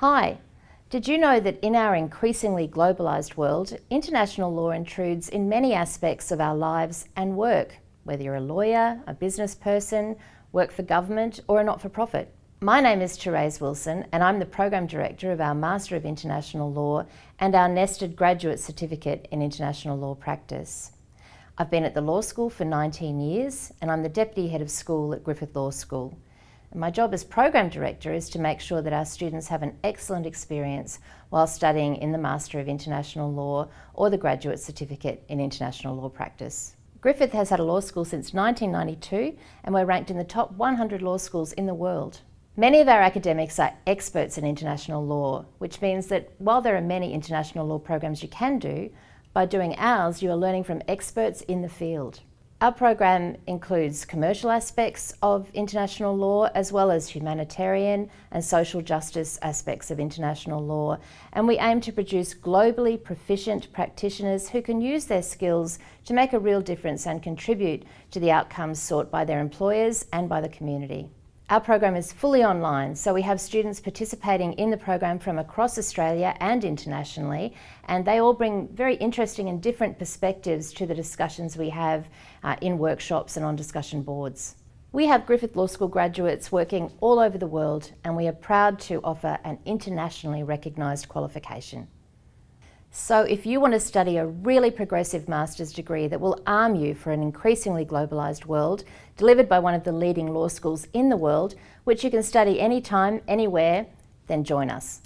Hi, did you know that in our increasingly globalised world, international law intrudes in many aspects of our lives and work, whether you're a lawyer, a business person, work for government or a not-for-profit? My name is Therese Wilson and I'm the Program Director of our Master of International Law and our nested Graduate Certificate in International Law Practice. I've been at the law school for 19 years and I'm the Deputy Head of School at Griffith Law School. My job as Program Director is to make sure that our students have an excellent experience while studying in the Master of International Law or the Graduate Certificate in International Law Practice. Griffith has had a law school since 1992 and we're ranked in the top 100 law schools in the world. Many of our academics are experts in international law, which means that while there are many international law programs you can do, by doing ours you are learning from experts in the field. Our program includes commercial aspects of international law as well as humanitarian and social justice aspects of international law and we aim to produce globally proficient practitioners who can use their skills to make a real difference and contribute to the outcomes sought by their employers and by the community. Our program is fully online, so we have students participating in the program from across Australia and internationally, and they all bring very interesting and different perspectives to the discussions we have uh, in workshops and on discussion boards. We have Griffith Law School graduates working all over the world, and we are proud to offer an internationally recognised qualification. So if you want to study a really progressive master's degree that will arm you for an increasingly globalised world, delivered by one of the leading law schools in the world, which you can study anytime, anywhere, then join us.